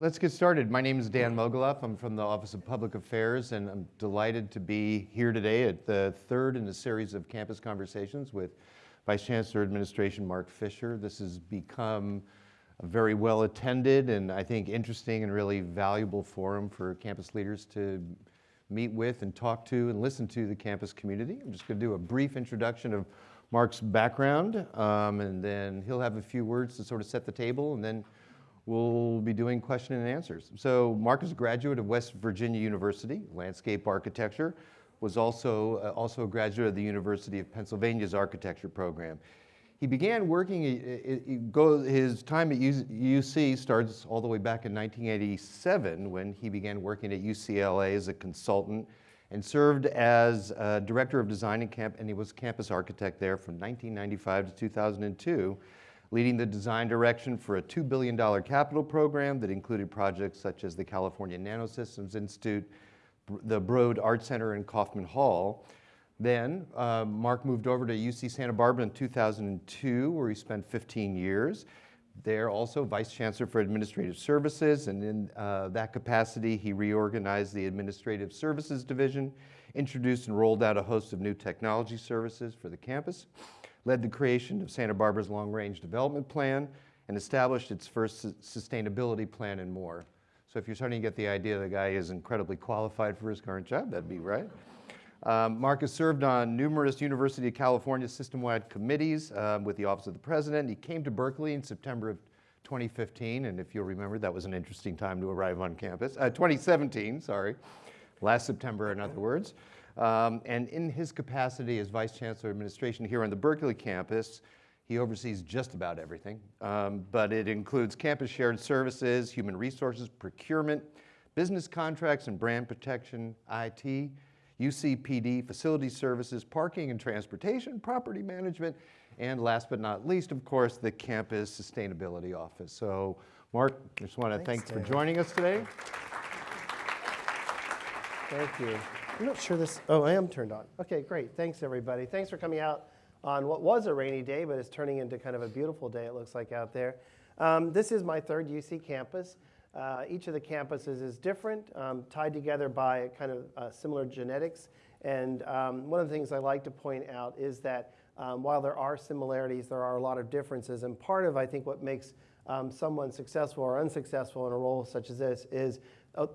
Let's get started. My name is Dan Mogulof. I'm from the Office of Public Affairs, and I'm delighted to be here today at the third in a series of campus conversations with Vice Chancellor Administration Marc Fisher. This has become a very well attended and I think interesting and really valuable forum for campus leaders to meet with and talk to and listen to the campus community. I'm just going to do a brief introduction of Marc's background, um, and then he'll have a few words to sort of set the table, and then we'll be doing question and answers. So Marc is a graduate of West Virginia University, landscape architecture, was also, uh, also a graduate of the University of Pennsylvania's architecture program. He began working, his time at UC starts all the way back in 1987 when he began working at UCLA as a consultant and served as uh, director of design and camp, and he was campus architect there from 1995 to 2002, leading the design direction for a $2 billion capital program that included projects such as the California Nanosystems Institute, the Broad Art Center in Kaufman Hall, then uh, Marc moved over to UC Santa Barbara in 2002, where he spent 15 years. There also Vice Chancellor for Administrative Services, and in uh, that capacity, he reorganized the Administrative Services Division, introduced and rolled out a host of new technology services for the campus, led the creation of Santa Barbara's long-range development plan, and established its first sustainability plan and more. So if you're starting to get the idea the guy is incredibly qualified for his current job, that'd be right. Um, Marc has served on numerous University of California system-wide committees um, with the Office of the President. He came to Berkeley in September of 2015, and if you'll remember, that was an interesting time to arrive on campus. Uh, 2017, sorry, last September, in other words. Um, and in his capacity as Vice Chancellor of Administration here on the Berkeley campus, he oversees just about everything, um, but it includes campus shared services, human resources, procurement, business contracts and brand protection, IT, UCPD, facility services, parking and transportation, property management, and last but not least, of course, the campus sustainability office. So Marc, I just want to thanks, thanks for joining us today. Thank you. I'm not sure this, oh, I am turned on. Okay, great. Thanks, everybody. Thanks for coming out on what was a rainy day, but it's turning into kind of a beautiful day, it looks like out there. Um, this is my third UC campus. Uh, each of the campuses is different, um, tied together by kind of uh, similar genetics. And um, one of the things I like to point out is that um, while there are similarities, there are a lot of differences. And part of, I think, what makes um, someone successful or unsuccessful in a role such as this is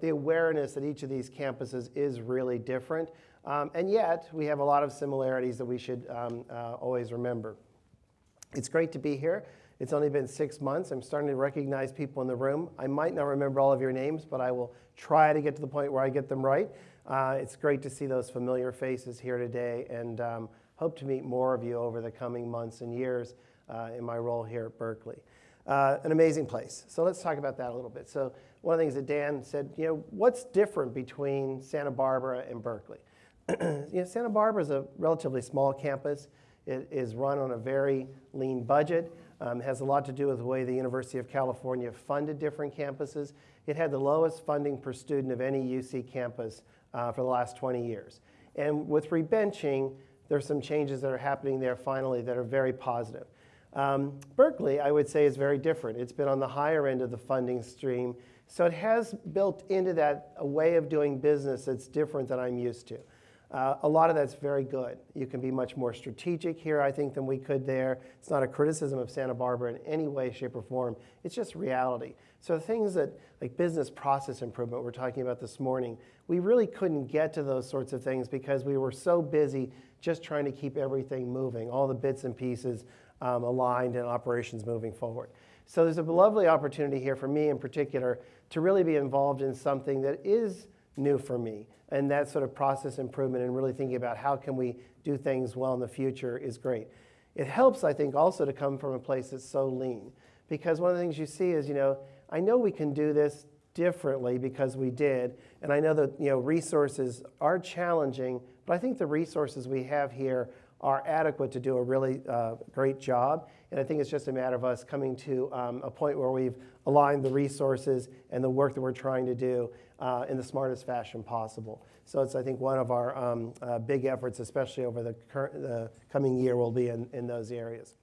the awareness that each of these campuses is really different. Um, and yet, we have a lot of similarities that we should um, uh, always remember. It's great to be here. It's only been six months. I'm starting to recognize people in the room. I might not remember all of your names, but I will try to get to the point where I get them right. Uh, it's great to see those familiar faces here today and um, hope to meet more of you over the coming months and years uh, in my role here at Berkeley. Uh, an amazing place. So let's talk about that a little bit. So one of the things that Dan said, you know, what's different between Santa Barbara and Berkeley? you know, Santa Barbara is a relatively small campus. It is run on a very lean budget. Um, has a lot to do with the way the University of California funded different campuses. It had the lowest funding per student of any UC campus uh, for the last 20 years. And with rebenching, there's some changes that are happening there finally that are very positive. Um, Berkeley, I would say, is very different. It's been on the higher end of the funding stream, so it has built into that a way of doing business that's different than I'm used to. Uh, a lot of that's very good. You can be much more strategic here, I think, than we could there. It's not a criticism of Santa Barbara in any way, shape, or form. It's just reality. So things that, like business process improvement we're talking about this morning, we really couldn't get to those sorts of things because we were so busy just trying to keep everything moving, all the bits and pieces um, aligned and operations moving forward. So there's a lovely opportunity here for me in particular to really be involved in something that is new for me. And that sort of process improvement and really thinking about how can we do things well in the future is great. It helps, I think, also to come from a place that's so lean. Because one of the things you see is, you know, I know we can do this differently because we did. And I know that, you know, resources are challenging, but I think the resources we have here are adequate to do a really uh, great job. And I think it's just a matter of us coming to um, a point where we've aligned the resources and the work that we're trying to do uh, in the smartest fashion possible. So it's, I think, one of our um, uh, big efforts, especially over the, current, the coming year, will be in, in those areas.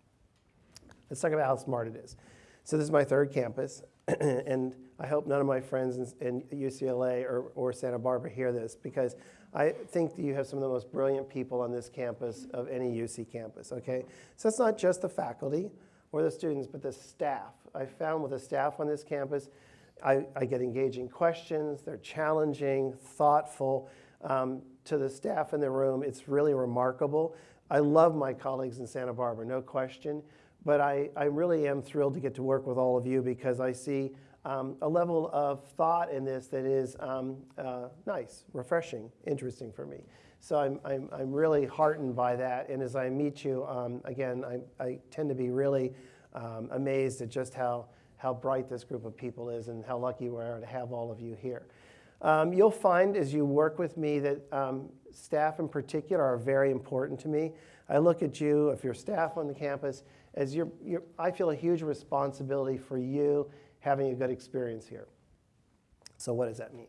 Let's talk about how smart it is. So this is my third campus. and I hope none of my friends in, in UCLA or, or Santa Barbara hear this because I think that you have some of the most brilliant people on this campus of any UC campus, okay? So it's not just the faculty or the students, but the staff. I found with the staff on this campus, I, I get engaging questions, they're challenging, thoughtful. Um, to the staff in the room, it's really remarkable. I love my colleagues in Santa Barbara, no question, but I, I really am thrilled to get to work with all of you because I see um, a level of thought in this that is um, uh, nice, refreshing, interesting for me. So I'm, I'm, I'm really heartened by that. And as I meet you, um, again, I, I tend to be really um, amazed at just how, how bright this group of people is and how lucky we are to have all of you here. Um, you'll find as you work with me that um, staff in particular are very important to me. I look at you, if you're staff on the campus, as you're, you're, I feel a huge responsibility for you having a good experience here. So what does that mean?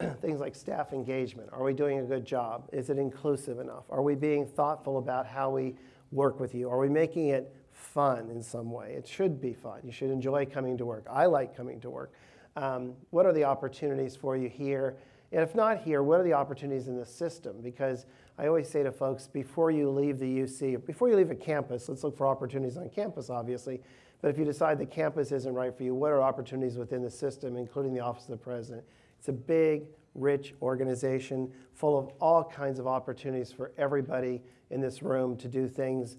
Things like staff engagement. Are we doing a good job? Is it inclusive enough? Are we being thoughtful about how we work with you? Are we making it fun in some way? It should be fun. You should enjoy coming to work. I like coming to work. Um, what are the opportunities for you here? And if not here, what are the opportunities in the system? Because I always say to folks, before you leave the UC, before you leave a campus, let's look for opportunities on campus, obviously. But if you decide the campus isn't right for you, what are opportunities within the system, including the Office of the President? It's a big, rich organization full of all kinds of opportunities for everybody in this room to do things.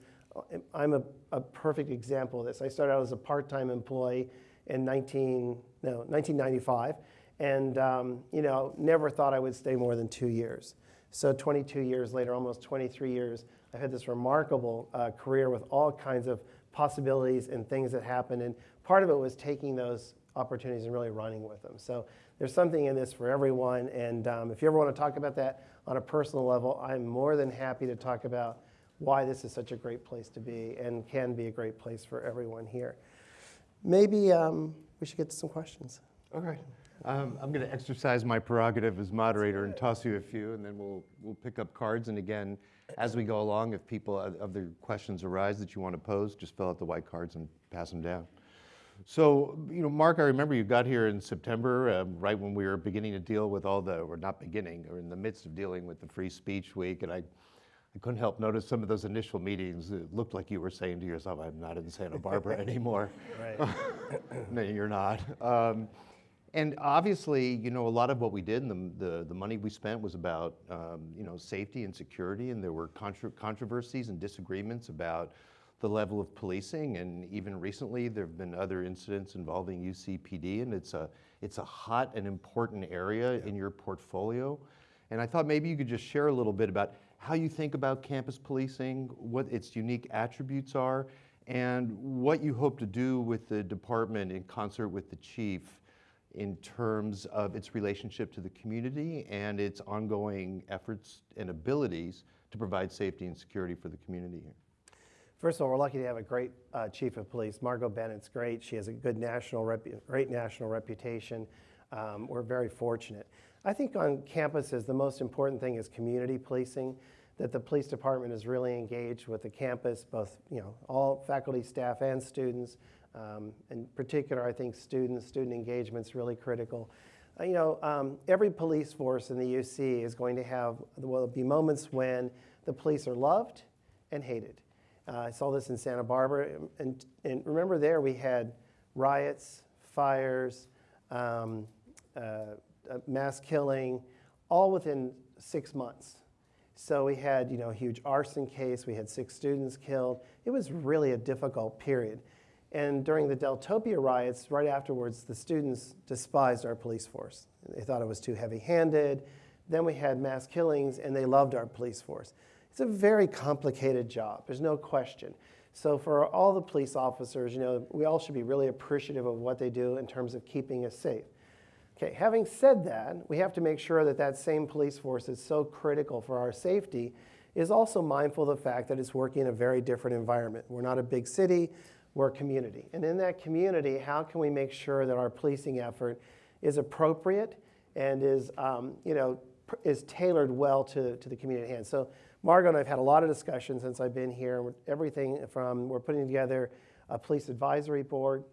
I'm a, a perfect example of this. I started out as a part-time employee in 19, no, 1995, and um, you know, never thought I would stay more than two years. So 22 years later, almost 23 years, I've had this remarkable uh, career with all kinds of possibilities and things that happen. And part of it was taking those opportunities and really running with them. So there's something in this for everyone. And um, if you ever want to talk about that on a personal level, I'm more than happy to talk about why this is such a great place to be and can be a great place for everyone here. Maybe um, we should get to some questions. Okay. Um, I'm going to exercise my prerogative as moderator and toss you a few, and then we'll, we'll pick up cards. And again, as we go along, if people, uh, other questions arise that you want to pose, just fill out the white cards and pass them down. So, you know, Marc, I remember you got here in September, um, right when we were beginning to deal with all the, or not beginning, or in the midst of dealing with the Free Speech Week, and I I couldn't help notice some of those initial meetings. It looked like you were saying to yourself, I'm not in Santa Barbara anymore. Right. no, you're not. Um, and obviously, you know, a lot of what we did and the, the, the money we spent was about, um, you know, safety and security. And there were contra controversies and disagreements about the level of policing. And even recently, there have been other incidents involving UCPD. And it's a, it's a hot and important area yeah. in your portfolio. And I thought maybe you could just share a little bit about how you think about campus policing, what its unique attributes are, and what you hope to do with the department in concert with the chief in terms of its relationship to the community and its ongoing efforts and abilities to provide safety and security for the community here. First of all, we're lucky to have a great uh, chief of police. Margo Bennet's great. She has a good national, great national reputation. Um, we're very fortunate. I think on campuses, the most important thing is community policing that the police department is really engaged with the campus, both you know all faculty, staff, and students. Um, in particular, I think students, student engagement is really critical. Uh, you know, um, every police force in the UC is going to have, will be moments when the police are loved and hated. Uh, I saw this in Santa Barbara, and, and remember there we had riots, fires, um, uh, mass killing, all within six months. So we had, you know, a huge arson case. We had six students killed. It was really a difficult period. And during the Deltopia riots, right afterwards, the students despised our police force. They thought it was too heavy-handed. Then we had mass killings, and they loved our police force. It's a very complicated job. There's no question. So for all the police officers, you know, we all should be really appreciative of what they do in terms of keeping us safe. Okay, having said that, we have to make sure that that same police force is so critical for our safety is also mindful of the fact that it's working in a very different environment. We're not a big city, we're a community. And in that community, how can we make sure that our policing effort is appropriate and is, um, you know, is tailored well to, to the community at hand. So Margo and I have had a lot of discussions since I've been here. Everything from, we're putting together a police advisory board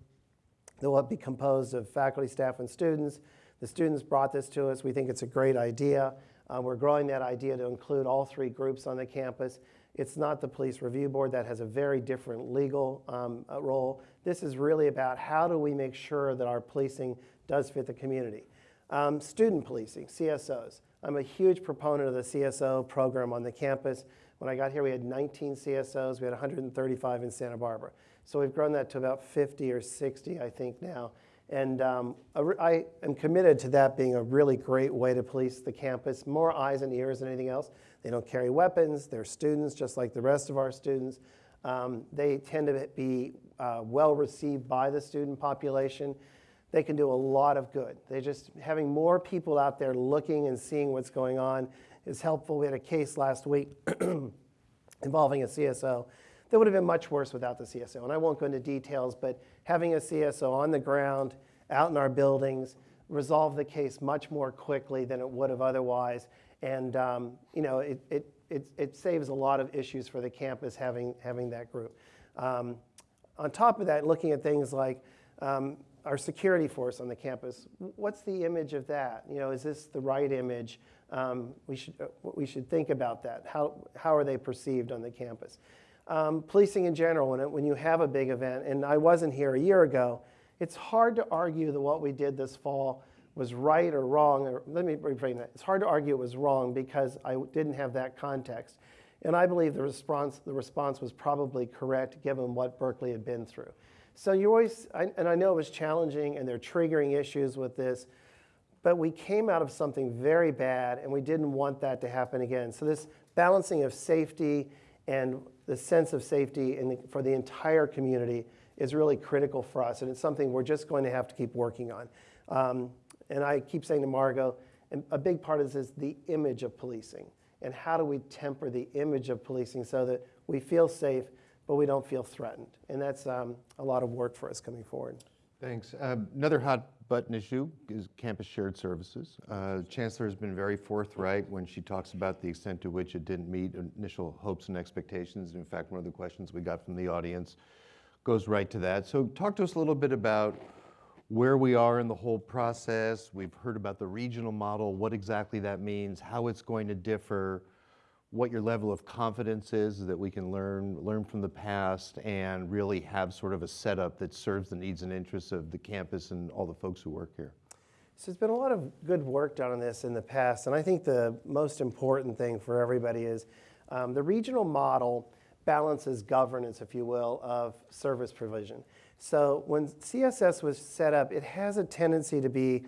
that will be composed of faculty, staff, and students. The students brought this to us. We think it's a great idea. Uh, we're growing that idea to include all three groups on the campus. It's not the police review board that has a very different legal um, uh, role. This is really about how do we make sure that our policing does fit the community. Um, student policing, CSOs. I'm a huge proponent of the CSO program on the campus. When I got here, we had 19 CSOs. We had 135 in Santa Barbara. So we've grown that to about 50 or 60, I think, now. And um, I am committed to that being a really great way to police the campus. More eyes and ears than anything else. They don't carry weapons. They're students just like the rest of our students. Um, they tend to be uh, well received by the student population. They can do a lot of good. They just having more people out there looking and seeing what's going on is helpful. We had a case last week involving a CSO that would have been much worse without the CSO. And I won't go into details, but having a CSO on the ground, out in our buildings, resolved the case much more quickly than it would have otherwise. And um, you know, it, it, it, it, saves a lot of issues for the campus having, having that group. Um, on top of that, looking at things like um, our security force on the campus, what's the image of that? You know, is this the right image? Um, we, should, uh, we should think about that. How, how are they perceived on the campus? Um, policing in general, when, it, when you have a big event, and I wasn't here a year ago, it's hard to argue that what we did this fall was right or wrong. Or, let me reframe that. It's hard to argue it was wrong because I didn't have that context. And I believe the response, the response was probably correct given what Berkeley had been through. So you always, I, and I know it was challenging and there are triggering issues with this, but we came out of something very bad and we didn't want that to happen again. So this balancing of safety and the sense of safety the, for the entire community is really critical for us, and it's something we're just going to have to keep working on. Um, and I keep saying to Margo, a big part of this is the image of policing, and how do we temper the image of policing so that we feel safe, but we don't feel threatened. And that's um, a lot of work for us coming forward. Thanks. Um, another hot button Nishu is campus shared services. Uh, Chancellor has been very forthright when she talks about the extent to which it didn't meet initial hopes and expectations. In fact, one of the questions we got from the audience goes right to that. So talk to us a little bit about where we are in the whole process. We've heard about the regional model, what exactly that means, how it's going to differ, what your level of confidence is that we can learn, learn from the past and really have sort of a setup that serves the needs and interests of the campus and all the folks who work here. So there's been a lot of good work done on this in the past, and I think the most important thing for everybody is um, the regional model balances governance, if you will, of service provision. So when CSS was set up, it has a tendency to be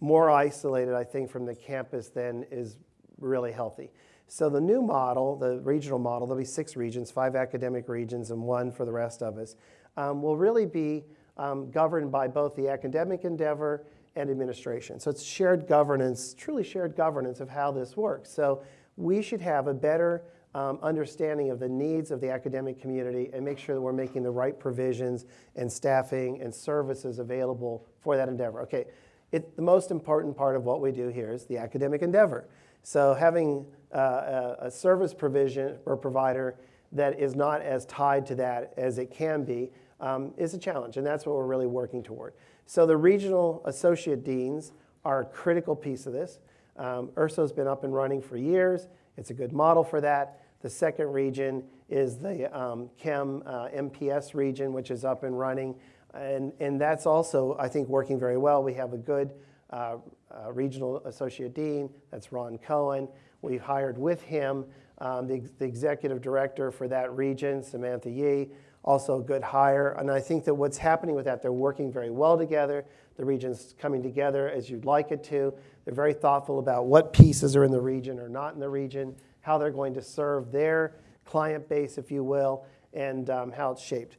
more isolated, I think, from the campus than is really healthy. So the new model, the regional model, there'll be six regions, five academic regions and one for the rest of us, um, will really be um, governed by both the academic endeavor and administration. So it's shared governance, truly shared governance of how this works. So we should have a better um, understanding of the needs of the academic community and make sure that we're making the right provisions and staffing and services available for that endeavor. Okay, it, the most important part of what we do here is the academic endeavor. So having a, a service provision or provider that is not as tied to that as it can be um, is a challenge, and that's what we're really working toward. So the regional associate deans are a critical piece of this. Um, ERSO's been up and running for years. It's a good model for that. The second region is the um, Chem uh, MPS region, which is up and running. And, and that's also, I think, working very well. We have a good uh, uh, regional associate dean, that's Ron Cohen. We hired with him um, the, the, executive director for that region, Samantha Yee, also a good hire. And I think that what's happening with that, they're working very well together. The region's coming together as you'd like it to. They're very thoughtful about what pieces are in the region or not in the region, how they're going to serve their client base, if you will, and um, how it's shaped.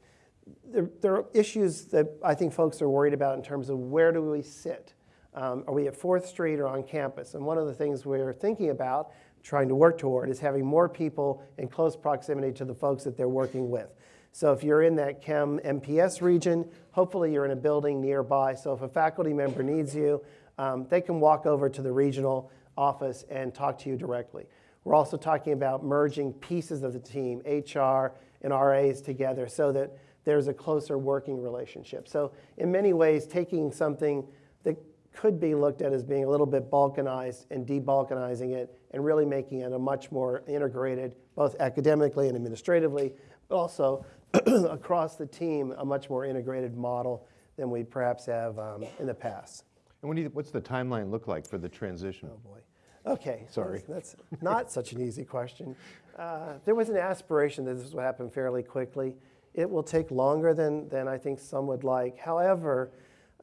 There, there are issues that I think folks are worried about in terms of where do we sit um, are we at 4th Street or on campus? And one of the things we're thinking about, trying to work toward, is having more people in close proximity to the folks that they're working with. So if you're in that Chem MPS region, hopefully you're in a building nearby. So if a faculty member needs you, um, they can walk over to the regional office and talk to you directly. We're also talking about merging pieces of the team, HR and RAs together, so that there's a closer working relationship. So in many ways, taking something that could be looked at as being a little bit balkanized and debalkanizing it and really making it a much more integrated, both academically and administratively, but also across the team, a much more integrated model than we perhaps have um, in the past. And when you, what's the timeline look like for the transition? Oh, boy. Okay. Sorry. That's, that's not such an easy question. Uh, there was an aspiration that this would happen fairly quickly. It will take longer than, than I think some would like. However,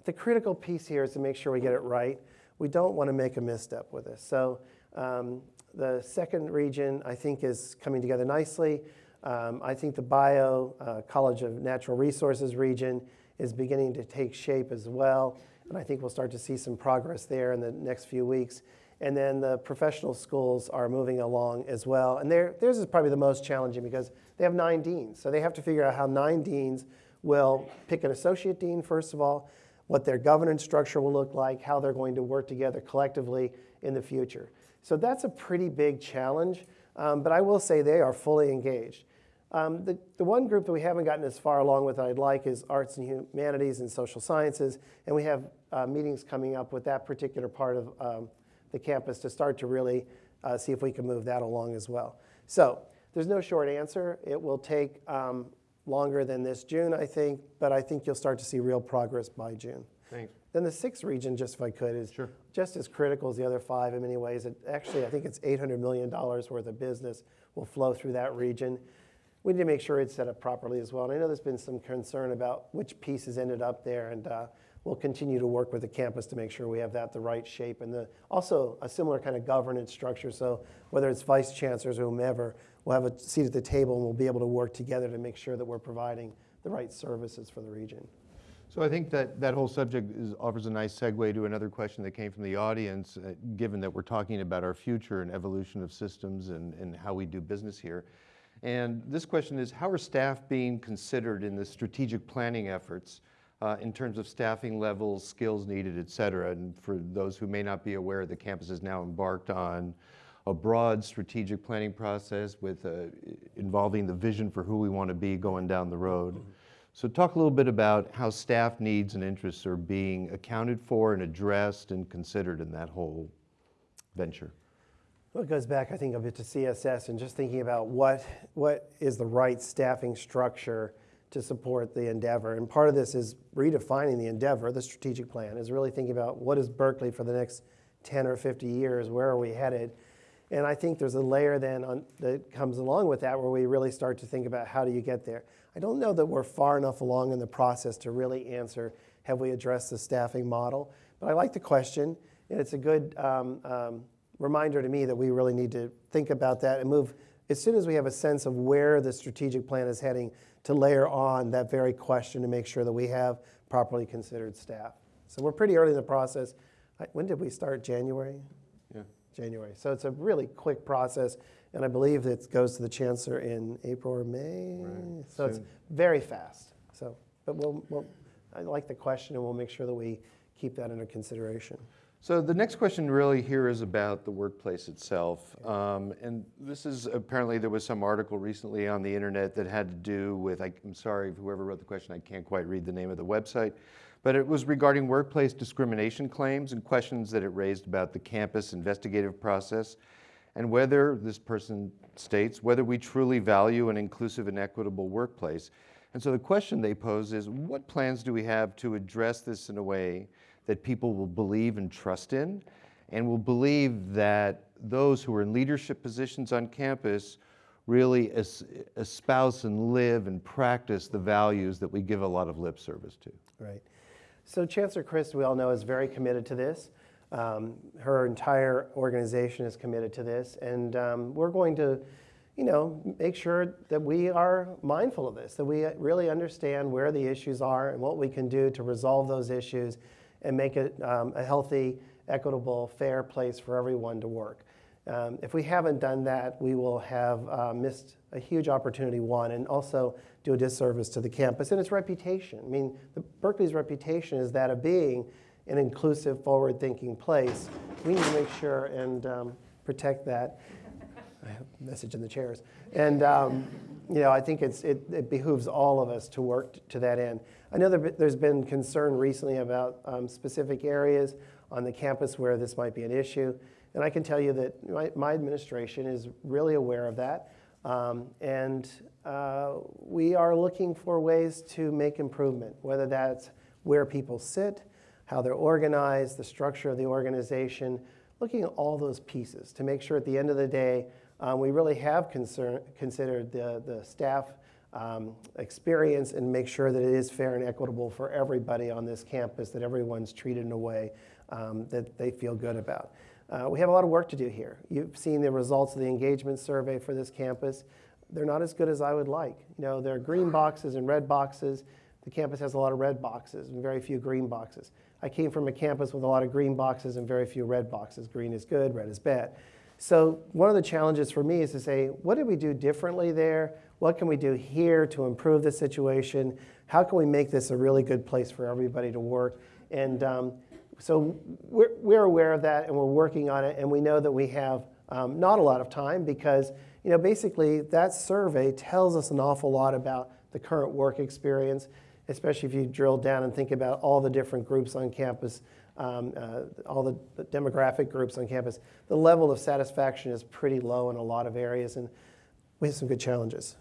the critical piece here is to make sure we get it right. We don't want to make a misstep with this. So um, the second region, I think, is coming together nicely. Um, I think the Bio uh, College of Natural Resources region is beginning to take shape as well. And I think we'll start to see some progress there in the next few weeks. And then the professional schools are moving along as well. And theirs is probably the most challenging because they have nine deans. So they have to figure out how nine deans will pick an associate dean, first of all, what their governance structure will look like, how they're going to work together collectively in the future. So that's a pretty big challenge. Um, but I will say they are fully engaged. Um, the, the one group that we haven't gotten as far along with I'd like is arts and humanities and social sciences. And we have uh, meetings coming up with that particular part of um, the campus to start to really uh, see if we can move that along as well. So there's no short answer. It will take um, longer than this June, I think, but I think you'll start to see real progress by June. Thanks. Then the sixth region, just if I could, is Sure. just as critical as the other five in many ways. It, actually, I think it's $800 million worth of business will flow through that region. We need to make sure it's set up properly as well. And I know there's been some concern about which pieces ended up there, and uh, we'll continue to work with the campus to make sure we have that the right shape and the, also a similar kind of governance structure. So whether it's vice chancellors or whomever, we'll have a seat at the table and we'll be able to work together to make sure that we're providing the right services for the region. So I think that that whole subject is, offers a nice segue to another question that came from the audience, uh, given that we're talking about our future and evolution of systems and, and how we do business here. And this question is, how are staff being considered in the strategic planning efforts uh, in terms of staffing levels, skills needed, et cetera? And for those who may not be aware, the campus is now embarked on a broad strategic planning process with uh, involving the vision for who we want to be going down the road. So talk a little bit about how staff needs and interests are being accounted for and addressed and considered in that whole venture. Well, it goes back, I think, a bit to CSS and just thinking about what, what is the right staffing structure to support the endeavor. And part of this is redefining the endeavor, the strategic plan, is really thinking about what is Berkeley for the next 10 or 50 years, where are we headed? And I think there's a layer then on, that comes along with that where we really start to think about how do you get there. I don't know that we're far enough along in the process to really answer, have we addressed the staffing model? But I like the question, and it's a good um, um, reminder to me that we really need to think about that and move as soon as we have a sense of where the strategic plan is heading to layer on that very question to make sure that we have properly considered staff. So we're pretty early in the process. When did we start? January? January. So it's a really quick process, and I believe it goes to the chancellor in April or May. Right. So it's very fast. So, but we'll, we'll, I like the question, and we'll make sure that we keep that under consideration. So the next question really here is about the workplace itself. Um, and this is apparently there was some article recently on the internet that had to do with, I, I'm sorry, whoever wrote the question, I can't quite read the name of the website, but it was regarding workplace discrimination claims and questions that it raised about the campus investigative process and whether, this person states, whether we truly value an inclusive and equitable workplace. And so the question they pose is, what plans do we have to address this in a way that people will believe and trust in, and will believe that those who are in leadership positions on campus really es- espouse and live and practice the values that we give a lot of lip service to. Right. So Chancellor Christ, we all know, is very committed to this. Um, her entire organization is committed to this, and um, we're going to, you know, make sure that we are mindful of this, that we really understand where the issues are and what we can do to resolve those issues and make it um, a healthy, equitable, fair place for everyone to work. Um, if we haven't done that, we will have uh, missed a huge opportunity, one, and also do a disservice to the campus and its reputation. I mean, the, Berkeley's reputation is that of being an inclusive, forward-thinking place. We need to make sure and um, protect that. I have a message in the chairs. And, um, you know, I think it's, it, it behooves all of us to work to that end. I know there, there's been concern recently about um, specific areas on the campus where this might be an issue. And I can tell you that my, my administration is really aware of that. Um, and uh, we are looking for ways to make improvement, whether that's where people sit, how they're organized, the structure of the organization, looking at all those pieces to make sure at the end of the day um, we really have concern, considered the, the staff um, experience and make sure that it is fair and equitable for everybody on this campus, that everyone's treated in a way um, that they feel good about. Uh, we have a lot of work to do here. You've seen the results of the engagement survey for this campus. They're not as good as I would like. You know, there are green boxes and red boxes. The campus has a lot of red boxes and very few green boxes. I came from a campus with a lot of green boxes and very few red boxes. Green is good, red is bad. So one of the challenges for me is to say, what did we do differently there? What can we do here to improve the situation? How can we make this a really good place for everybody to work? And um, so we're, we're aware of that and we're working on it. And we know that we have um, not a lot of time because, you know, basically that survey tells us an awful lot about the current work experience, especially if you drill down and think about all the different groups on campus um, uh, all the, the demographic groups on campus, the level of satisfaction is pretty low in a lot of areas, and we have some good challenges.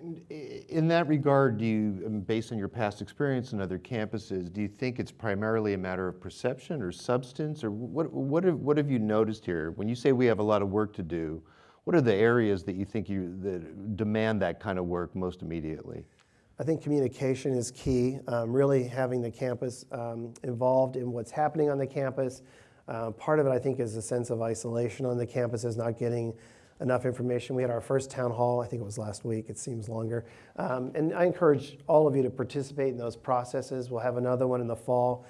In that regard, do you, um, based on your past experience in other campuses, do you think it's primarily a matter of perception or substance, or what, what have, what have you noticed here? When you say we have a lot of work to do, what are the areas that you think you, that demand that kind of work most immediately? I think communication is key, um, really having the campus um, involved in what's happening on the campus. Uh, part of it, I think, is a sense of isolation on the campus, is not getting enough information. We had our first town hall, I think it was last week, it seems longer. Um, and I encourage all of you to participate in those processes. We'll have another one in the fall.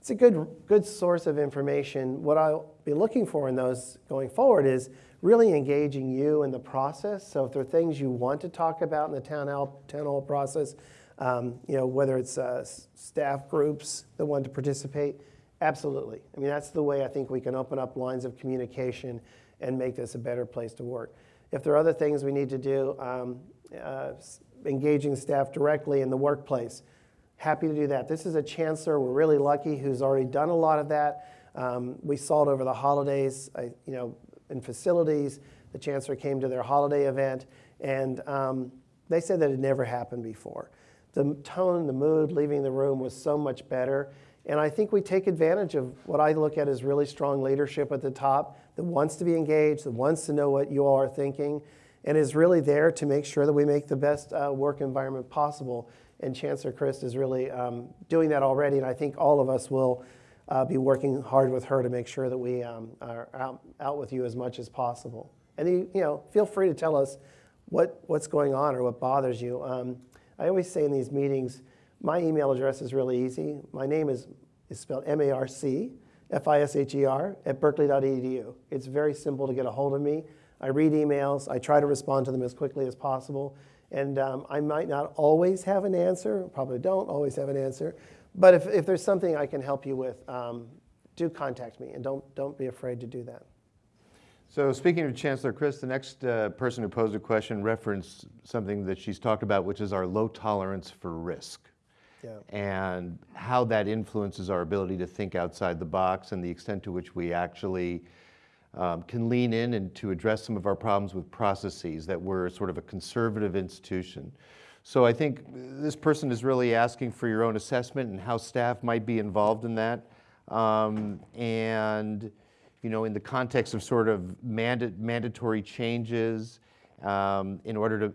It's a good, good source of information. What I'll be looking for in those going forward is really engaging you in the process. So if there are things you want to talk about in the town hall, town hall process, um, you know, whether it's uh, staff groups that want to participate, absolutely. I mean, that's the way I think we can open up lines of communication and make this a better place to work. If there are other things we need to do, um, uh, engaging staff directly in the workplace, happy to do that. This is a chancellor, we're really lucky, who's already done a lot of that. Um, we saw it over the holidays, I, you know, in facilities. The chancellor came to their holiday event, and um, they said that it never happened before. The tone, the mood leaving the room was so much better. And I think we take advantage of what I look at as really strong leadership at the top that wants to be engaged, that wants to know what you all are thinking, and is really there to make sure that we make the best uh, work environment possible. And Chancellor Christ is really um, doing that already, and I think all of us will uh, be working hard with her to make sure that we um, are out, out with you as much as possible. And you, you know, feel free to tell us what, what's going on or what bothers you. Um, I always say in these meetings, my email address is really easy. My name is, is spelled M-A-R-C, F-I-S-H-E-R, at berkeley.edu. It's very simple to get a hold of me. I read emails. I try to respond to them as quickly as possible. And um, I might not always have an answer, probably don't always have an answer. But if, if there's something I can help you with, um, do contact me and don't, don't be afraid to do that. So speaking of Chancellor Christ, the next uh, person who posed a question referenced something that she's talked about, which is our low tolerance for risk. And how that influences our ability to think outside the box and the extent to which we actually um, can lean in and to address some of our problems with processes that we're sort of a conservative institution. So I think this person is really asking for your own assessment and how staff might be involved in that. Um, and you know, in the context of sort of manda- mandatory changes, um, in order to,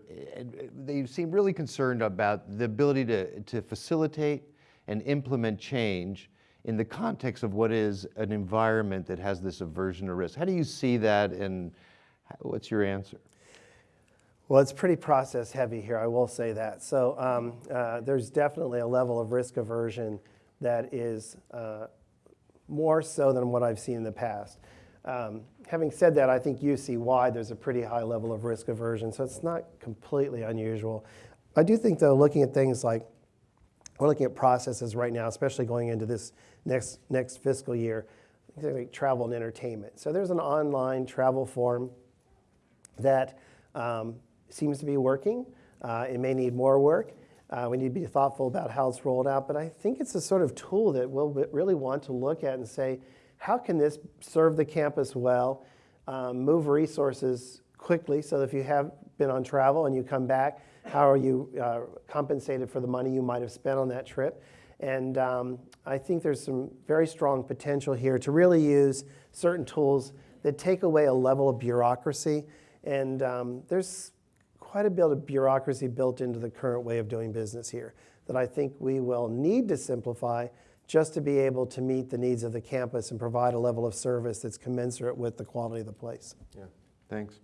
they seem really concerned about the ability to, to facilitate and implement change in the context of what is an environment that has this aversion to risk. How do you see that, and what's your answer? Well, it's pretty process heavy here, I will say that. So um, uh, there's definitely a level of risk aversion that is uh, more so than what I've seen in the past. Um, having said that, I think UC-wide there's a pretty high level of risk aversion, so it's not completely unusual. I do think, though, looking at things like we're looking at processes right now, especially going into this next next fiscal year, like travel and entertainment. So there's an online travel form that um, seems to be working. Uh, it may need more work. Uh, we need to be thoughtful about how it's rolled out, but I think it's a sort of tool that we'll really want to look at and say, how can this serve the campus well, um, move resources quickly, so if you have been on travel and you come back, how are you uh, compensated for the money you might have spent on that trip? And um, I think there's some very strong potential here to really use certain tools that take away a level of bureaucracy. And um, there's quite a bit of bureaucracy built into the current way of doing business here that I think we will need to simplify just to be able to meet the needs of the campus and provide a level of service that's commensurate with the quality of the place. Yeah, thanks.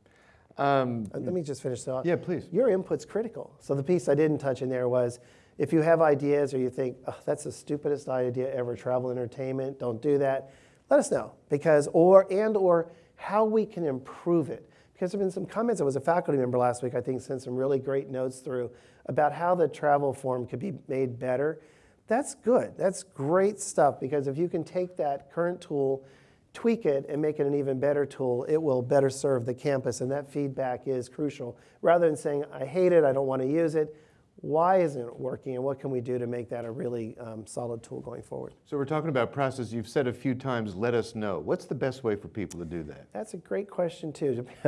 Um, Uh, Let me just finish that. Yeah, please. Your input's critical. So the piece I didn't touch in there was, if you have ideas or you think, oh, that's the stupidest idea ever, travel entertainment, don't do that, let us know. Because, or, and or how we can improve it. Because there have been some comments, I was a faculty member last week, I think sent some really great notes through about how the travel form could be made better. That's good, that's great stuff, because if you can take that current tool, tweak it and make it an even better tool, it will better serve the campus, and that feedback is crucial. Rather than saying, I hate it, I don't want to use it, why isn't it working, and what can we do to make that a really um, solid tool going forward? So we're talking about process. You've said a few times, let us know. What's the best way for people to do that? That's a great question, too.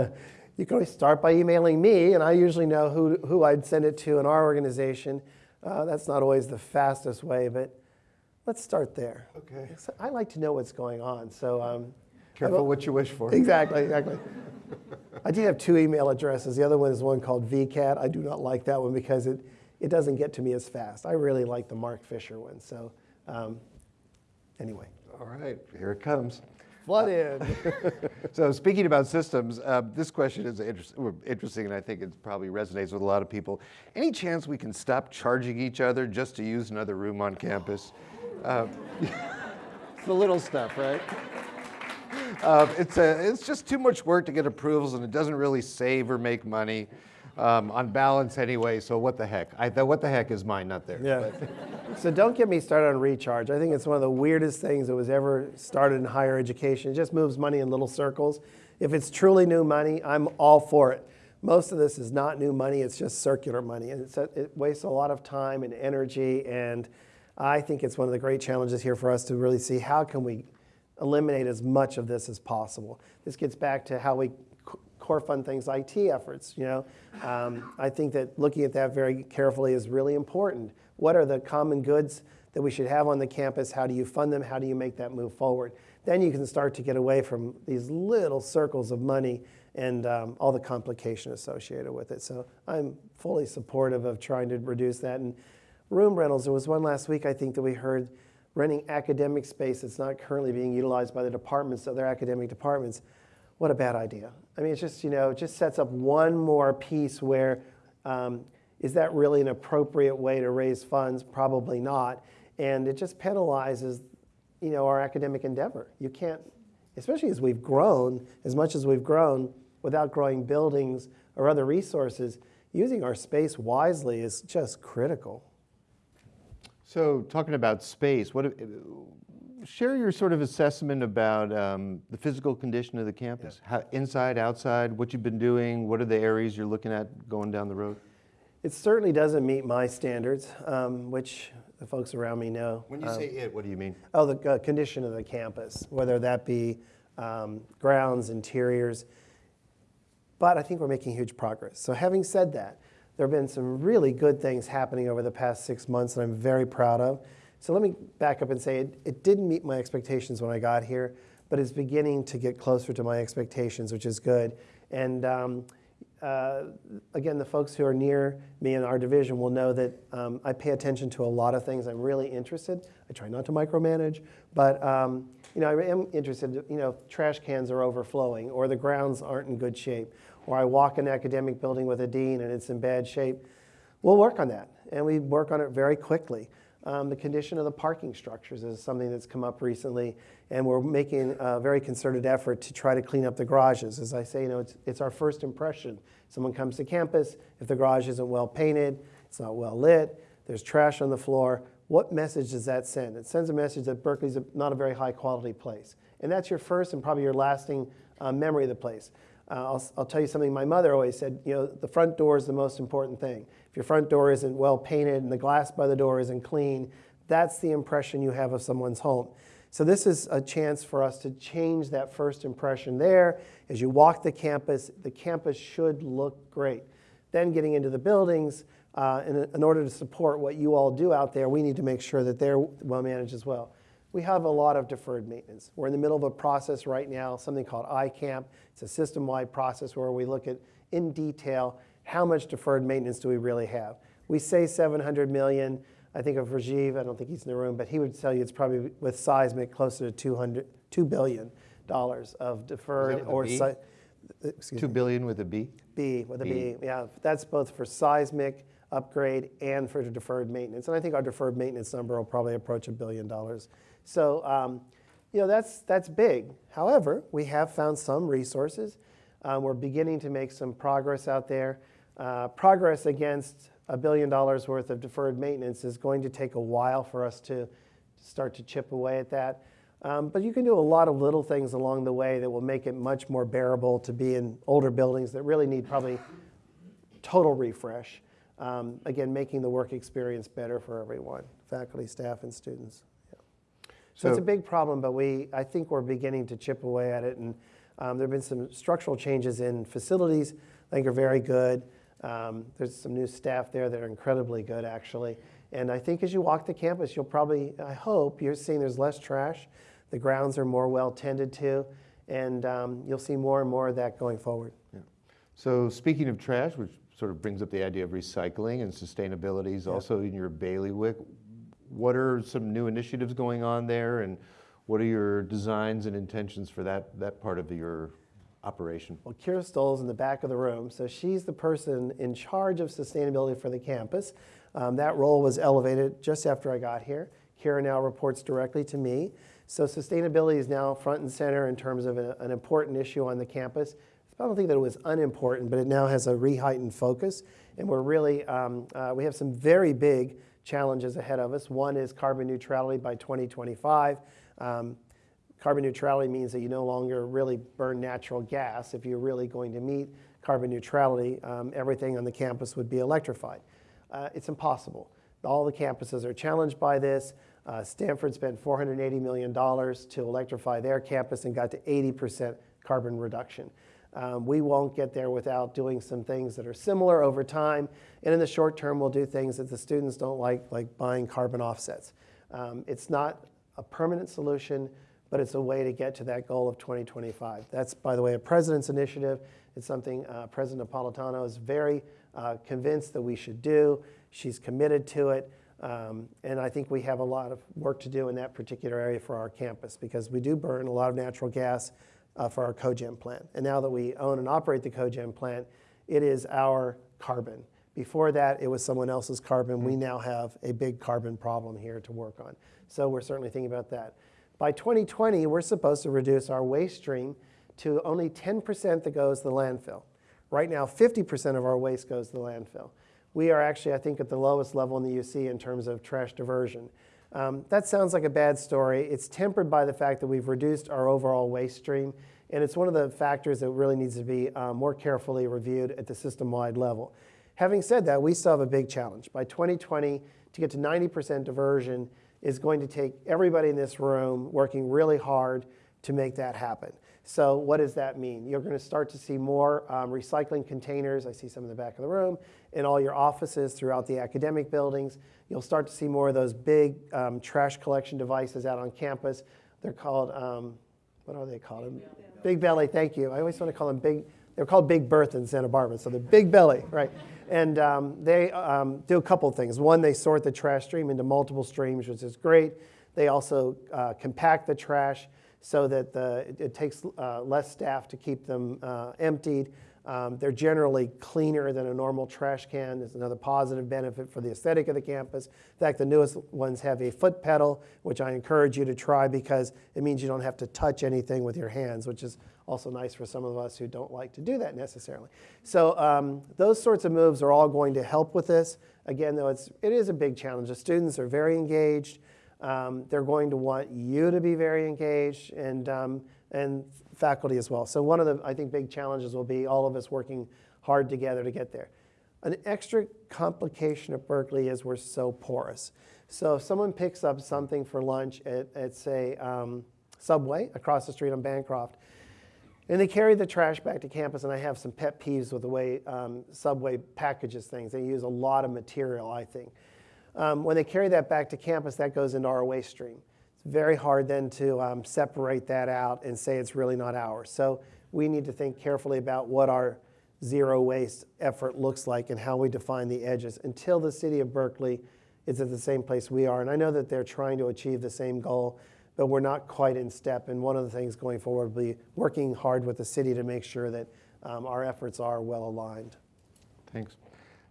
you can always start by emailing me, and I usually know who, who I'd send it to in our organization. Uh, that's not always the fastest way, but let's start there. Okay. I like to know what's going on, so um, Careful what you wish for. Exactly, exactly. I do have two email addresses. The other one is one called VCAT. I do not like that one because it, it doesn't get to me as fast. I really like the Marc Fisher one. So, um, anyway, All right, here it comes. Flood in. So speaking about systems, uh, this question is or interesting, and I think it probably resonates with a lot of people. Any chance we can stop charging each other just to use another room on campus? Uh, it's the little stuff, right? Uh, it's, a, it's just too much work to get approvals, and it doesn't really save or make money um, on balance anyway. So what the heck? I, the what the heck is mine, not theirs. yeah. so don't get me started on recharge. I think it's one of the weirdest things that was ever started in higher education. It just moves money in little circles. If it's truly new money, I'm all for it. Most of this is not new money, it's just circular money. And it's, it wastes a lot of time and energy. And I think it's one of the great challenges here for us to really see how can we eliminate as much of this as possible. This gets back to how we core fund things, IT efforts. You know, um, I think that looking at that very carefully is really important. What are the common goods that we should have on the campus? How do you fund them? How do you make that move forward? Then you can start to get away from these little circles of money and um, all the complication associated with it. So I'm fully supportive of trying to reduce that. And room rentals, there was one last week I think that we heard renting academic space that's not currently being utilized by the departments, other academic departments. What a bad idea. I mean, it's just, you know, it just sets up one more piece where um, is that really an appropriate way to raise funds? Probably not. And it just penalizes, you know, our academic endeavor. You can't, especially as we've grown, as much as we've grown, without growing buildings or other resources, using our space wisely is just critical. So talking about space, what, share your sort of assessment about um, the physical condition of the campus, how, inside, outside, what you've been doing, what are the areas you're looking at going down the road? It certainly doesn't meet my standards, um, which the folks around me know. When you Um, say it, what do you mean? Oh, the uh, condition of the campus, whether that be um, grounds, interiors. But I think we're making huge progress. So, having said that, there have been some really good things happening over the past six months that I'm very proud of. So, let me back up and say it, it didn't meet my expectations when I got here, but it's beginning to get closer to my expectations, which is good. And um, uh, again, the folks who are near me in our division will know that um, I pay attention to a lot of things. I'm really interested. I try not to micromanage, but um, you know, I am interested. You know, trash cans are overflowing, or the grounds aren't in good shape, or I walk an academic building with a dean and it's in bad shape. We'll work on that, and we work on it very quickly. Um, the condition of the parking structures is something that's come up recently, and we're making a very concerted effort to try to clean up the garages. As I say, you know, it's, it's our first impression. Someone comes to campus, if the garage isn't well painted, it's not well lit, there's trash on the floor, what message does that send? It sends a message that Berkeley's a, not a very high quality place. And that's your first and probably your lasting uh, memory of the place. Uh, I'll, I'll tell you something my mother always said, you know, the front door is the most important thing. If your front door isn't well painted and the glass by the door isn't clean, that's the impression you have of someone's home. So this is a chance for us to change that first impression there. As you walk the campus, the campus should look great. Then getting into the buildings, uh, in, in order to support what you all do out there, we need to make sure that they're well managed as well. We have a lot of deferred maintenance. We're in the middle of a process right now, something called iCamp. It's a system-wide process where we look at in detail how much deferred maintenance do we really have. We say 700 million. I think of Rajiv, I don't think he's in the room, but he would tell you it's probably with seismic closer to 200, $2 billion of deferred or si- excuse me, billion with a B? B with a B. B. Yeah, that's both for seismic upgrade and for deferred maintenance. And I think our deferred maintenance number will probably approach a billion dollars. So, um, you know, that's, that's big. However, we have found some resources. Um, we're beginning to make some progress out there. Uh, progress against a billion dollars worth of deferred maintenance is going to take a while for us to start to chip away at that. Um, but you can do a lot of little things along the way that will make it much more bearable to be in older buildings that really need probably total refresh. Um, again, making the work experience better for everyone, faculty, staff, and students. Yeah. So, it's a big problem, but we, I think we're beginning to chip away at it. And um, there have been some structural changes in facilities I think are very good. Um, there's some new staff there that are incredibly good, actually. And I think as you walk the campus, you'll probably, I hope, you're seeing there's less trash. The grounds are more well tended to. And um, you'll see more and more of that going forward. Yeah. So speaking of trash, which sort of brings up the idea of recycling and sustainability is also in your bailiwick. What are some new initiatives going on there and what are your designs and intentions for that, that part of your operation? Well, Kira Stoll's in the back of the room, so she's the person in charge of sustainability for the campus. Um, that role was elevated just after I got here. Kira now reports directly to me. So sustainability is now front and center in terms of a- an important issue on the campus. I don't think that it was unimportant, but it now has a re-heightened focus, and we're really um, uh, we have some very big challenges ahead of us. One is carbon neutrality by 2025. Um, Carbon neutrality means that you no longer really burn natural gas. If you're really going to meet carbon neutrality, um, everything on the campus would be electrified. Uh, it's impossible. All the campuses are challenged by this. Uh, Stanford spent $480 million to electrify their campus and got to 80% carbon reduction. Um, we won't get there without doing some things that are similar over time. And in the short term, we'll do things that the students don't like, like buying carbon offsets. Um, it's not a permanent solution, but it's a way to get to that goal of 2025. That's, by the way, a president's initiative. It's something uh, President Napolitano is very uh, convinced that we should do. She's committed to it. Um, and I think we have a lot of work to do in that particular area for our campus because we do burn a lot of natural gas uh, for our cogen plant. And now that we own and operate the cogen plant, it is our carbon. Before that, it was someone else's carbon. We now have a big carbon problem here to work on. So we're certainly thinking about that. By 2020, we're supposed to reduce our waste stream to only 10% that goes to the landfill. Right now, 50% of our waste goes to the landfill. We are actually, I think, at the lowest level in the UC in terms of trash diversion. Um, that sounds like a bad story. It's tempered by the fact that we've reduced our overall waste stream, and it's one of the factors that really needs to be uh, more carefully reviewed at the system-wide level. Having said that, we still have a big challenge. By 2020, to get to 90% diversion is going to take everybody in this room working really hard to make that happen. So what does that mean? You're going to start to see more um, recycling containers. I see some in the back of the room in all your offices throughout the academic buildings. You'll start to see more of those big um, trash collection devices out on campus. They're called, um, what are they called? Big belly. big belly, thank you. I always want to call them big, they're called Big Bertha in Santa Barbara, so they're Big Belly, right? And um, they um, do a couple things. One, they sort the trash stream into multiple streams, which is great. They also uh, compact the trash so that the, it, it takes uh, less staff to keep them uh, emptied. Um, they're generally cleaner than a normal trash can. There's another positive benefit for the aesthetic of the campus. In fact, the newest ones have a foot pedal, which I encourage you to try because it means you don't have to touch anything with your hands, which is also nice for some of us who don't like to do that necessarily. So um, those sorts of moves are all going to help with this. Again, though, it's, it is a big challenge. The students are very engaged. Um, they're going to want you to be very engaged, and um, and faculty as well. So one of the, I think, big challenges will be all of us working hard together to get there. An extra complication at Berkeley is we're so porous. So if someone picks up something for lunch at, at say, um, Subway across the street on Bancroft, and they carry the trash back to campus, and I have some pet peeves with the way um, Subway packages things. They use a lot of material, I think. Um, when they carry that back to campus, that goes into our waste stream. It's very hard then to um, separate that out and say it's really not ours. So we need to think carefully about what our zero waste effort looks like and how we define the edges until the city of Berkeley is at the same place we are. And I know that they're trying to achieve the same goal, but we're not quite in step. And one of the things going forward will be working hard with the city to make sure that um, our efforts are well aligned. Thanks.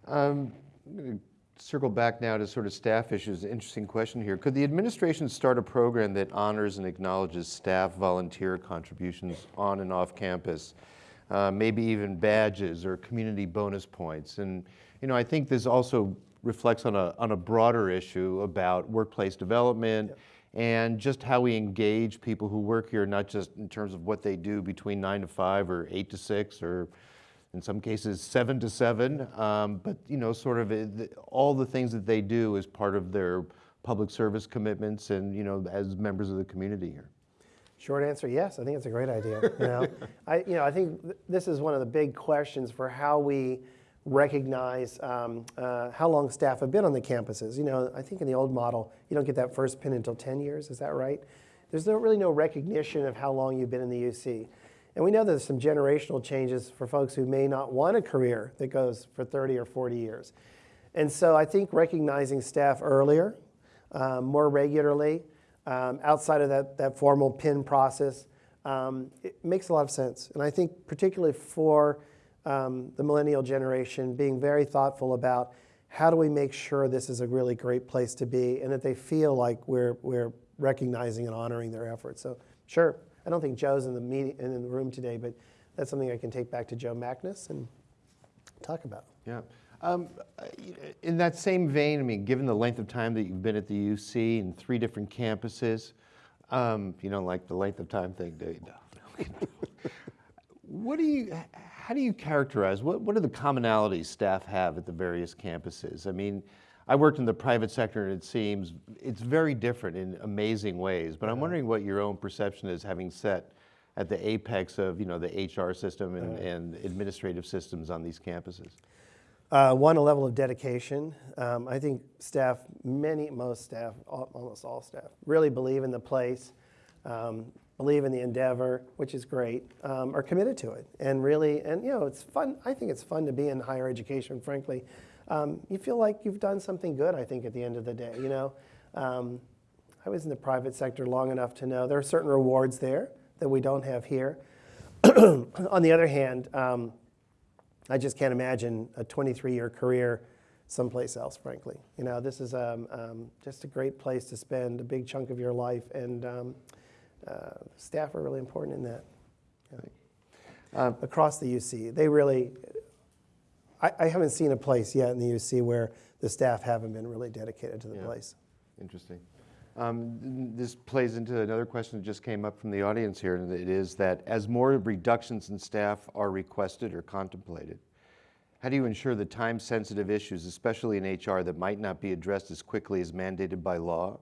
Um, I'm going to circle back now to sort of staff issues. Interesting question here. Could the administration start a program that honors and acknowledges staff volunteer contributions on and off campus? Uh, maybe even badges or community bonus points. And you know, I think this also reflects on a, on a broader issue about workplace development and just how we engage people who work here, not just in terms of what they do between nine to five or eight to six or in some cases seven to seven, um, but you know, sort of uh, all the things that they do as part of their public service commitments and you know, as members of the community here. Short answer, yes. I think it's a great idea. You know, I, you know, I think th- this is one of the big questions for how we recognize um, uh, how long staff have been on the campuses. You know, I think in the old model, you don't get that first pin until 10 years. Is that right? There's no, really no recognition of how long you've been in the UC. And we know there's some generational changes for folks who may not want a career that goes for 30 or 40 years. And so I think recognizing staff earlier, um, more regularly, um, outside of that, that formal PIN process, um, it makes a lot of sense. And I think particularly for um, the millennial generation, being very thoughtful about how do we make sure this is a really great place to be and that they feel like we're, we're recognizing and honoring their efforts. So sure, I don't think Joe's in the, meeting, in the room today, but that's something I can take back to Joe Magnus and talk about. Yeah. Um, in that same vein, I mean, given the length of time that you've been at the UC and three different campuses, um, you don't like the length of time thing, do you? No. what do you, how do you characterize, what, what are the commonalities staff have at the various campuses? I mean, I worked in the private sector and it seems it's very different in amazing ways, but I'm wondering what your own perception is having set at the apex of, you know, the HR system and, and administrative systems on these campuses. Uh, one, a level of dedication. Um, I think staff, many, most staff, al- almost all staff, really believe in the place, um, believe in the endeavor, which is great, um, are committed to it. And really, and you know, it's fun. I think it's fun to be in higher education, frankly. Um, you feel like you've done something good, I think, at the end of the day, you know. Um, I was in the private sector long enough to know there are certain rewards there that we don't have here. On the other hand, um, I just can't imagine a 23-year career someplace else, frankly. You know, this is um, um, just a great place to spend a big chunk of your life, and staff are really important in that. Um, Across the UC, they really, I, I haven't seen a place yet in the UC where the staff haven't been really dedicated to the Yeah. place. Interesting. Um, This plays into another question that just came up from the audience here, and it is that as more reductions in staff are requested or contemplated, how do you ensure the time-sensitive issues, especially in HR, that might not be addressed as quickly as mandated by law,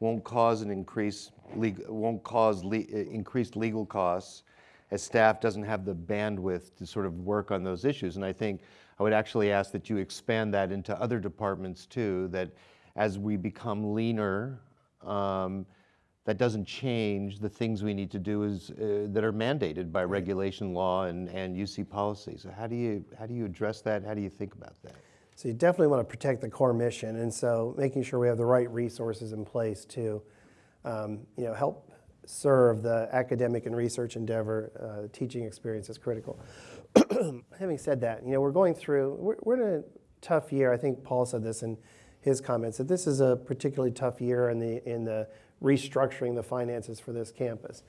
won't cause an increase, won't cause le- uh, increased legal costs as staff doesn't have the bandwidth to sort of work on those issues? And I think I would actually ask that you expand that into other departments too, that as we become leaner, um, that doesn't change the things we need to do is, uh, that are mandated by regulation law and, and UC policy. So how do you, how do you address that? How do you think about that? So you definitely want to protect the core mission, and so making sure we have the right resources in place to, um, you know, help serve the academic and research endeavor. Uh, teaching experience is critical. Having said that, you know, we're going through. We're, we're in a tough year. I think Paul said this in his comments that this is a particularly tough year in the in the restructuring the finances for this campus.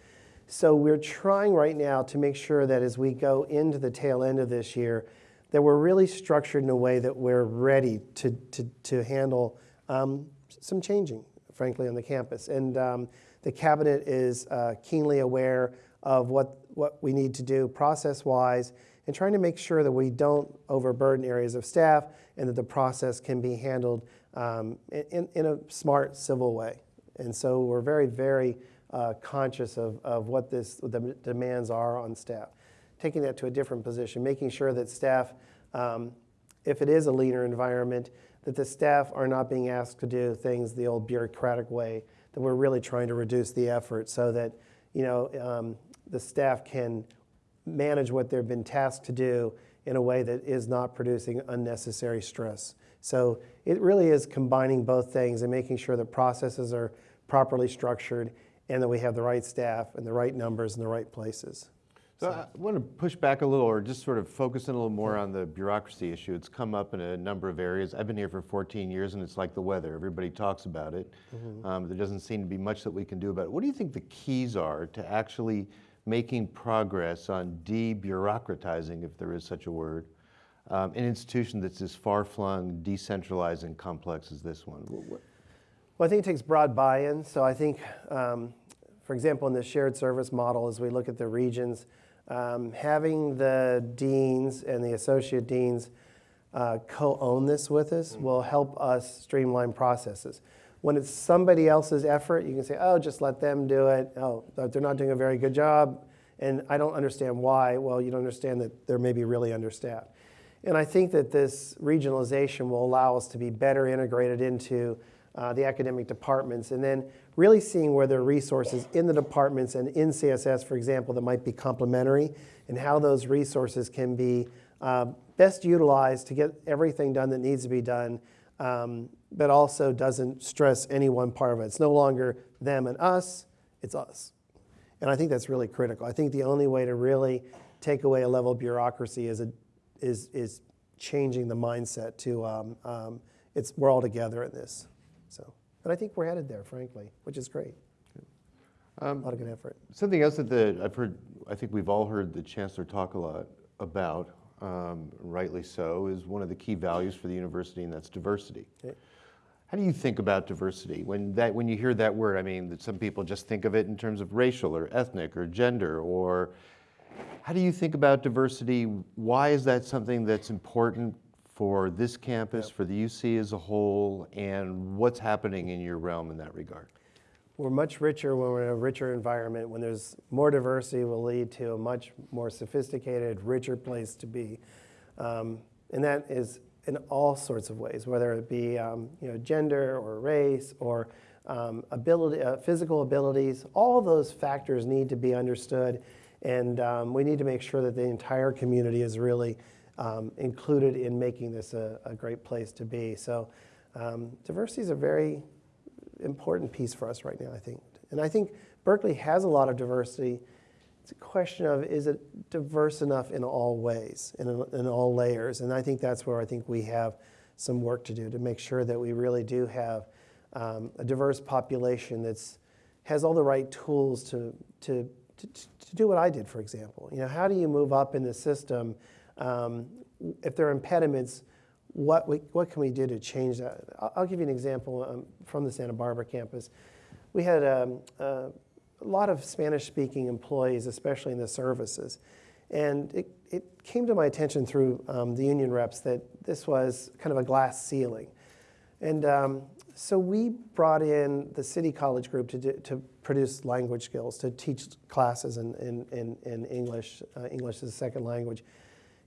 So we're trying right now to make sure that as we go into the tail end of this year, that we're really structured in a way that we're ready to, to, to handle um, some changing, frankly, on the campus. And um, the cabinet is uh, keenly aware of what, what we need to do process-wise and trying to make sure that we don't overburden areas of staff and that the process can be handled um, in, in a smart, civil way. And so we're very, very uh, conscious of, of what this, the demands are on staff. Taking that to a different position, making sure that staff, um, if it is a leaner environment, that the staff are not being asked to do things the old bureaucratic way, that we're really trying to reduce the effort so that, you know, um, the staff can manage what they've been tasked to do in a way that is not producing unnecessary stress. So it really is combining both things and making sure that processes are properly structured and that we have the right staff and the right numbers in the right places. So I want to push back a little or just sort of focus in a little more on the bureaucracy issue. It's come up in a number of areas. I've been here for 14 years and it's like the weather. Everybody talks about it. Um, There doesn't seem to be much that we can do about it. What do you think the keys are to actually making progress on de-bureaucratizing, if there is such a word, um, an institution that's as far-flung, decentralized, and complex as this one? What- Well, I think it takes broad buy-in. So I think, um, for example, in the shared service model, as we look at the regions, um, having the deans and the associate deans uh, co-own this with us will help us streamline processes. When it's somebody else's effort, you can say, "Oh, just let them do it." Oh, they're not doing a very good job, and I don't understand why. Well, you don't understand that they're maybe really understaffed. And I think that this regionalization will allow us to be better integrated into uh, the academic departments and then really seeing where there are resources in the departments and in CSS, for example, that might be complementary and how those resources can be uh, best utilized to get everything done that needs to be done, um, but also doesn't stress any one part of it. It's no longer them and us, it's us. And I think that's really critical. I think the only way to really take away a level of bureaucracy is, a, is, is changing the mindset to um, um, it's, we're all together in this. So, and I think we're headed there, frankly, which is great. a lot of good effort. Something else that the, I've heard, I think we've all heard the chancellor talk a lot about, um, rightly so, is one of the key values for the university, and that's diversity. Okay. How do you think about diversity? When that, when you hear that word, I mean, that some people just think of it in terms of racial or ethnic or gender, or how do you think about diversity? Why is that something that's important for this campus, Yep. for the UC as a whole, and what's happening in your realm in that regard? We're much richer when we're in a richer environment. When there's more diversity, will lead to a much more sophisticated, richer place to be. Um, and that is in all sorts of ways, whether it be um, you know, gender or race or um, ability, uh, physical abilities. All those factors need to be understood, and um, we need to make sure that the entire community is really um, included in making this a, a great place to be. So, um, diversity is a very important piece for us right now, I think. And I think Berkeley has a lot of diversity. It's a question of is it diverse enough in all ways, in, in all layers? And I think that's where I think we have some work to do to make sure that we really do have um, a diverse population that's has all the right tools to, to, to, to do what I did, for example. You know, how do you move up in the system? Um, if there are impediments, what, we, what can we do to change that? I'll, I'll give you an example um, from the Santa Barbara campus. We had um, uh, a lot of Spanish speaking employees, especially in the services. And it, it came to my attention through um, the union reps that this was kind of a glass ceiling. And um, so we brought in the City College group to, do, to produce language skills, to teach classes in, in, in, in English, uh, English as a second language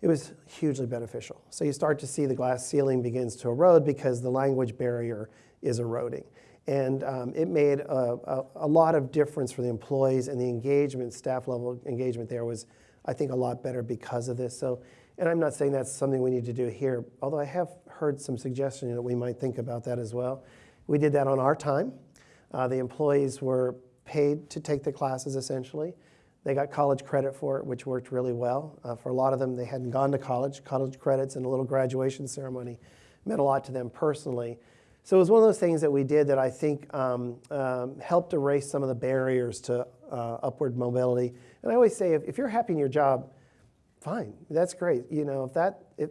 it was hugely beneficial. So you start to see the glass ceiling begins to erode because the language barrier is eroding. And um, it made a, a, a, lot of difference for the employees and the engagement, staff level engagement there was, I think, a lot better because of this. So, and I'm not saying that's something we need to do here, although I have heard some suggestion that we might think about that as well. We did that on our time. Uh, the employees were paid to take the classes essentially. They got college credit for it, which worked really well. Uh, for a lot of them, they hadn't gone to college. College credits and a little graduation ceremony meant a lot to them personally. So it was one of those things that we did that I think um, um, helped erase some of the barriers to uh, upward mobility. And I always say, if, if, you're happy in your job, fine, that's great. You know, if that, if,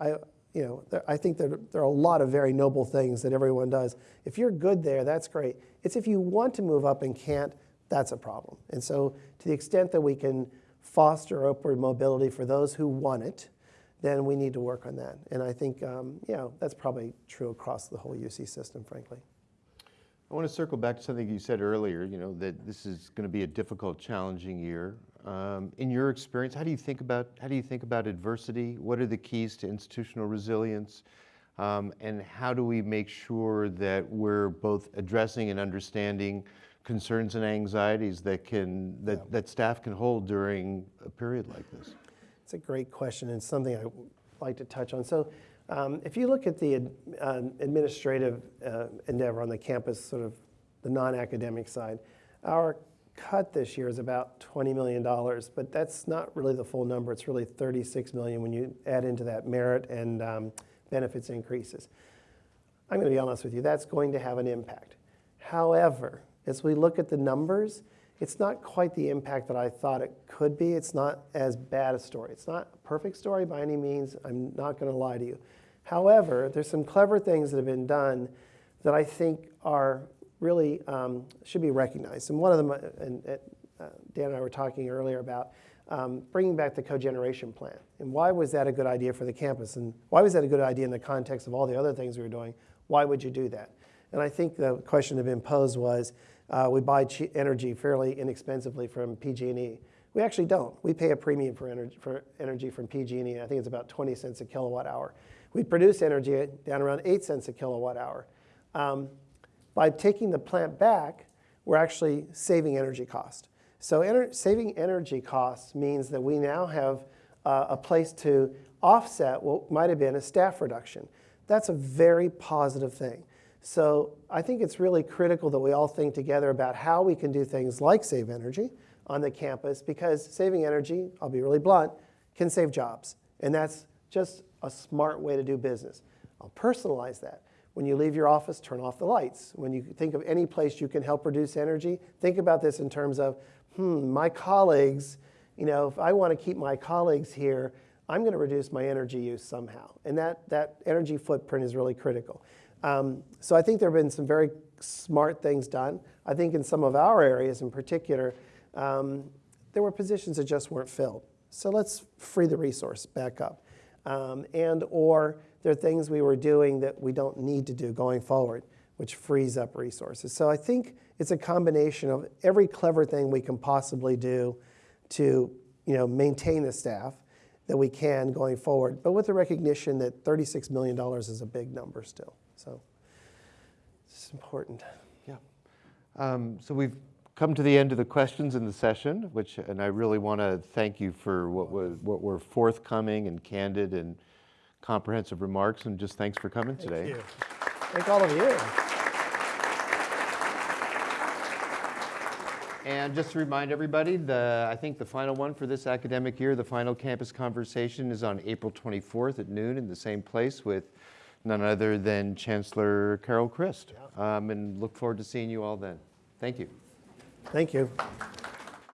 I, you know, there, I think that there are a lot of very noble things that everyone does. If you're good there, that's great. It's if you want to move up and can't, that's a problem. And so to the extent that we can foster upward mobility for those who want it, then we need to work on that. And I think, um, you know, that's probably true across the whole UC system, frankly. I want to circle back to something you said earlier, you know, that this is going to be a difficult, challenging year. Um, in your experience, how do you think about how do you think about adversity? What are the keys to institutional resilience? Um, and how do we make sure that we're both addressing and understanding concerns and anxieties that can that, that staff can hold during a period like this? It's a great question and something I'd like to touch on. So, um, if you look at the ad- um, administrative uh, endeavor on the campus, sort of the non academic side, our cut this year is about $20 million, but that's not really the full number. It's really 36 million when you add into that merit and um, benefits increases. I'm going to be honest with you, that's going to have an impact. However, as we look at the numbers, it's not quite the impact that I thought it could be. It's not as bad a story. It's not a perfect story by any means. I'm not going to lie to you. However, there's some clever things that have been done that I think are really um, should be recognized. And one of them, uh, and uh, Dan and I were talking earlier about um, bringing back the cogeneration plant. And why was that a good idea for the campus? And why was that a good idea in the context of all the other things we were doing? Why would you do that? And I think the question that had been posed was, uh, we buy energy fairly inexpensively from PG&E. We actually don't. We pay a premium for energy, for energy from PG&E. I think it's about 20 cents a kilowatt hour. We produce energy down around 8 cents a kilowatt hour. Um, by taking the plant back, we're actually saving energy cost. So ener- saving energy costs means that we now have uh, a place to offset what might have been a staff reduction. That's a very positive thing. So I think it's really critical that we all think together about how we can do things like save energy on the campus because saving energy, I'll be really blunt, can save jobs. And that's just a smart way to do business. I'll personalize that. When you leave your office, turn off the lights. When you think of any place you can help reduce energy, think about this in terms of, hmm, my colleagues, you know, if I want to keep my colleagues here, I'm going to reduce my energy use somehow. And that, that energy footprint is really critical. Um, so I think there have been some very smart things done. I think in some of our areas in particular, um, there were positions that just weren't filled. So let's free the resource back up. Um, and or there are things we were doing that we don't need to do going forward, which frees up resources. So I think it's a combination of every clever thing we can possibly do to you know, maintain the staff that we can going forward, but with the recognition that $36 million is a big number still. So it's important. Yeah. Um, so we've come to the end of the questions in the session, which, and I really want to thank you for what was what were forthcoming and candid and comprehensive remarks, and just thanks for coming today. Thank you. Thank all of you. And just to remind everybody, the, I think the final one for this academic year, the final campus conversation is on April 24th at noon in the same place with none other than Chancellor Carol Christ. Um, and look forward to seeing you all then. Thank you. Thank you.